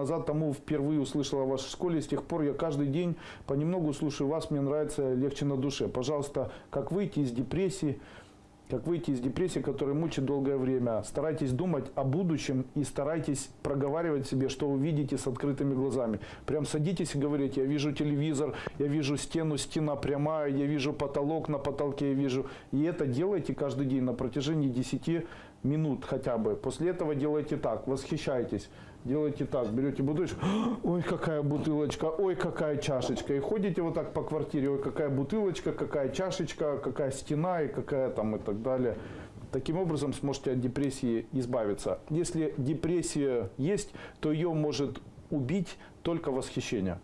назад тому впервые услышал о вашей школе. С тех пор я каждый день понемногу слушаю вас. Мне нравится легче на душе. Пожалуйста, как выйти из депрессии, как выйти из депрессии, которая мучит долгое время. Старайтесь думать о будущем и старайтесь проговаривать себе, что вы видите с открытыми глазами. Прям садитесь и говорите, я вижу телевизор, я вижу стену, стена прямая, я вижу потолок, на потолке я вижу. И это делайте каждый день на протяжении 10 минут хотя бы. После этого делайте так, восхищайтесь. Делайте так, берете бутылочку, ой, какая бутылочка, ой, какая чашечка. И ходите вот так по квартире, ой, какая бутылочка, какая чашечка, какая стена и какая там и так далее. Таким образом сможете от депрессии избавиться. Если депрессия есть, то ее может убить только восхищение.